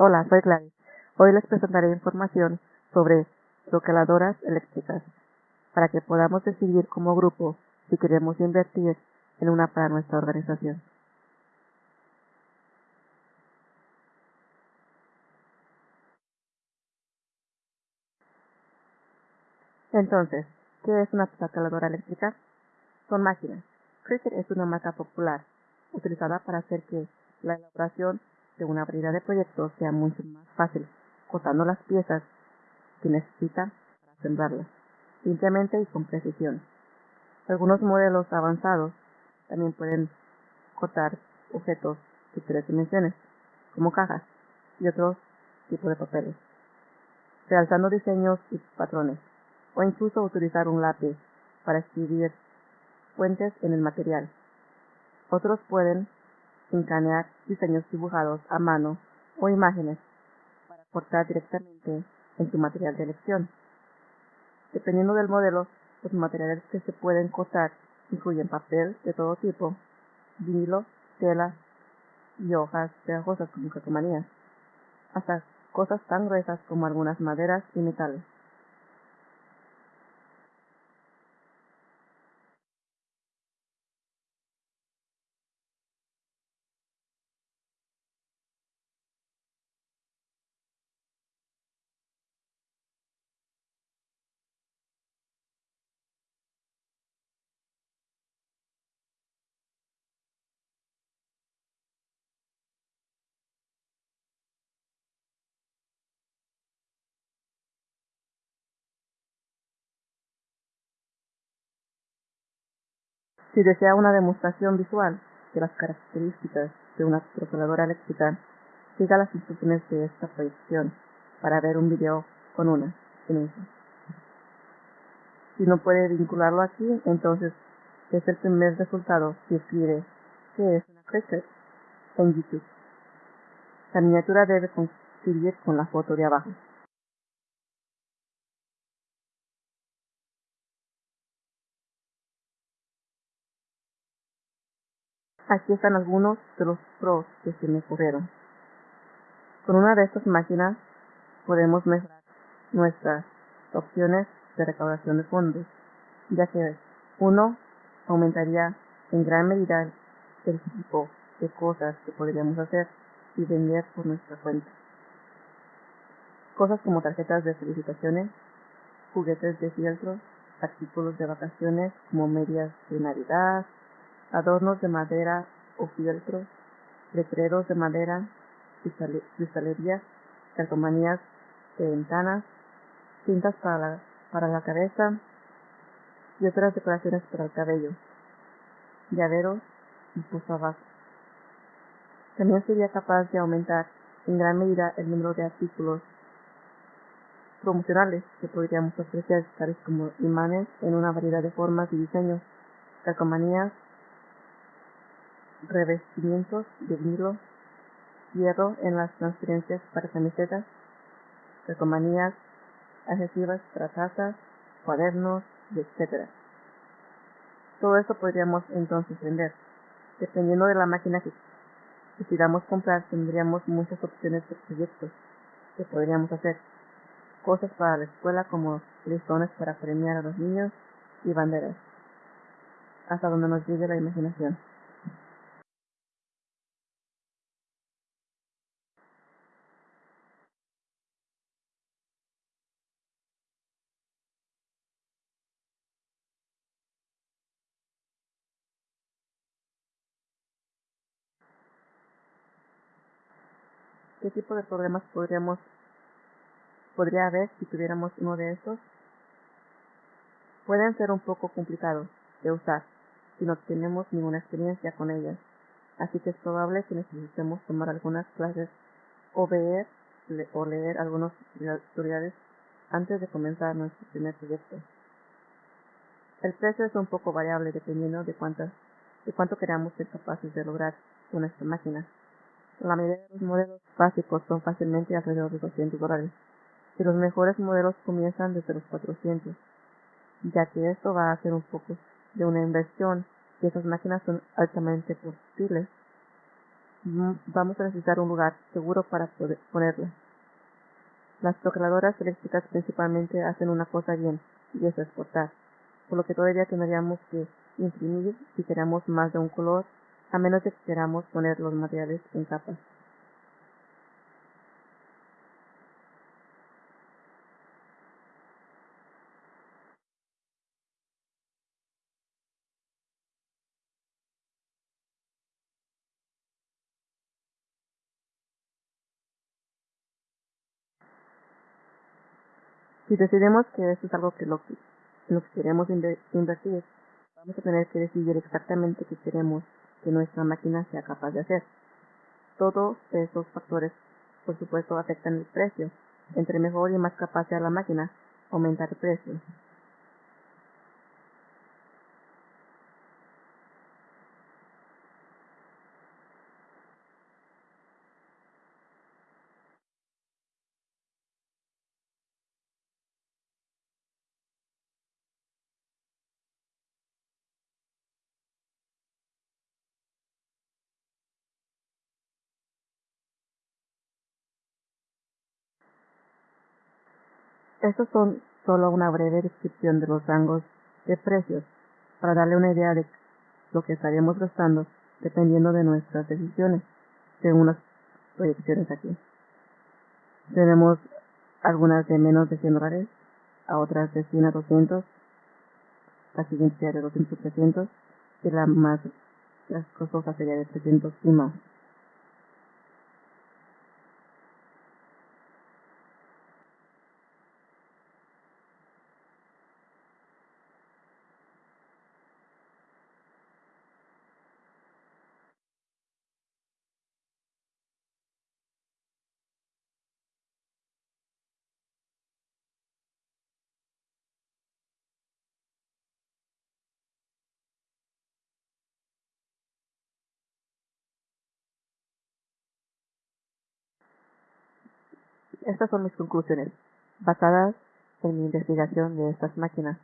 Hola, soy Gladys. Hoy les presentaré información sobre troqueladoras eléctricas para que podamos decidir como grupo si queremos invertir en una para nuestra organización. Entonces, ¿qué es una troqueladora eléctrica? Son máquinas. Cricut es una marca popular utilizada para hacer que la elaboración de una variedad de proyectos sea mucho más fácil, cortando las piezas que necesita para asemblarlas, simplemente y con precisión. Algunos modelos avanzados también pueden cortar objetos de tres dimensiones, como cajas y otros tipos de papeles, realzando diseños y patrones, o incluso utilizar un lápiz para escribir fuentes en el material. Otros pueden escanear diseños dibujados a mano o imágenes para cortar directamente en su material de elección. Dependiendo del modelo, los materiales que se pueden cortar incluyen papel de todo tipo, vinilo, tela y hojas pegajosas como calcomanías, hasta cosas tan gruesas como algunas maderas y metales. Si desea una demostración visual de las características de una troqueladora eléctrica, siga las instrucciones de esta proyección para ver un video con una en. Si no puede vincularlo aquí, entonces es el primer resultado si escribe que es una Cricut en YouTube. La miniatura debe coincidir con la foto de abajo. Aquí están algunos de los pros que se me ocurrieron. Con una de estas máquinas podemos mejorar nuestras opciones de recaudación de fondos, ya que uno aumentaría en gran medida el tipo de cosas que podríamos hacer y vender por nuestra cuenta. Cosas como tarjetas de felicitaciones, juguetes de fieltro, artículos de vacaciones como medias de Navidad, adornos de madera o fieltro, letreros de madera, cristalerías, calcomanías de ventanas, cintas para la, para la cabeza y otras decoraciones para el cabello, llaveros y posavasos. También sería capaz de aumentar en gran medida el número de artículos promocionales que podríamos ofrecer, tales como imanes en una variedad de formas y diseños, calcomanías, revestimientos de vinilo, hierro en las transferencias para camisetas, calcomanías, adhesivas para tazas, cuadernos, etc. Todo esto podríamos entonces vender. Dependiendo de la máquina que decidamos comprar, tendríamos muchas opciones de proyectos que podríamos hacer. Cosas para la escuela como listones para premiar a los niños y banderas. Hasta donde nos llegue la imaginación. ¿Qué tipo de problemas podríamos podría haber si tuviéramos uno de estos? Pueden ser un poco complicados de usar si no tenemos ninguna experiencia con ellas, así que es probable que necesitemos tomar algunas clases o ver o leer algunos tutoriales antes de comenzar nuestro primer proyecto. El precio es un poco variable dependiendo de cuántas de cuánto queramos ser capaces de lograr con esta máquina. La mayoría de los modelos básicos son fácilmente alrededor de 200 dólares, y los mejores modelos comienzan desde los 400, ya que esto va a ser un poco de una inversión y esas máquinas son altamente posibles, vamos a necesitar un lugar seguro para poder ponerla. Las procuradoras eléctricas principalmente hacen una cosa bien, y es exportar, por lo que todavía tendríamos que imprimir si queramos más de un color, a menos que queramos poner los materiales en capas. Si decidimos que esto es algo que lo, lo que queremos invertir, vamos a tener que decidir exactamente qué queremos que nuestra máquina sea capaz de hacer. Todos esos factores, por supuesto, afectan el precio. Entre mejor y más capaz sea la máquina, aumenta el precio. Estos son solo una breve descripción de los rangos de precios para darle una idea de lo que estaríamos gastando dependiendo de nuestras decisiones, según las proyecciones aquí. Tenemos algunas de menos de 100 dólares, a otras de 100 a 200, la siguiente sería de 200 a 300 y la más costosa sería de 300 y más. Estas son mis conclusiones, basadas en mi investigación de estas máquinas.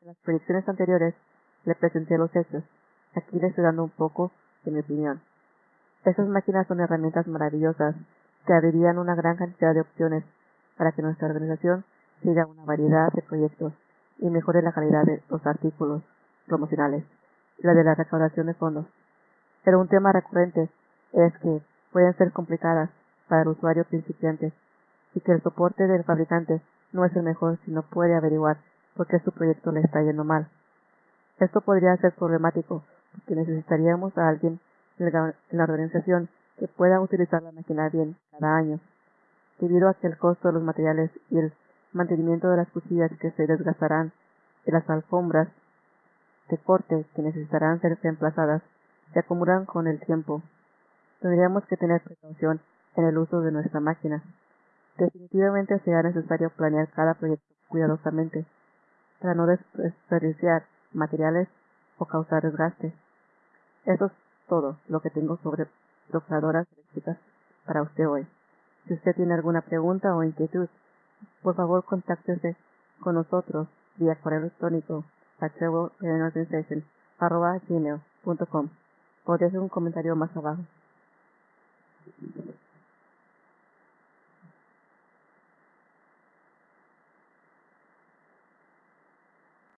En las proyecciones anteriores le presenté los hechos. Aquí le estoy dando un poco de mi opinión. Estas máquinas son herramientas maravillosas que abrirían una gran cantidad de opciones para que nuestra organización siga una variedad de proyectos y mejore la calidad de los artículos promocionales y la de la recaudación de fondos. Pero un tema recurrente es que pueden ser complicadas para el usuario principiante y que el soporte del fabricante no es el mejor si no puede averiguar por qué su proyecto le está yendo mal. Esto podría ser problemático porque necesitaríamos a alguien en la organización que pueda utilizar la máquina bien cada año, debido a que el costo de los materiales y el mantenimiento de las cuchillas que se desgastarán y las alfombras de corte que necesitarán ser reemplazadas se acumulan con el tiempo. Tendríamos que tener precaución en el uso de nuestra máquina. Definitivamente será necesario planear cada proyecto cuidadosamente para no desperdiciar materiales o causar desgaste. Eso es todo lo que tengo sobre procesadoras eléctricas para usted hoy. Si usted tiene alguna pregunta o inquietud, por favor contáctese con nosotros vía correo electrónico a gmail.com o deje un comentario más abajo.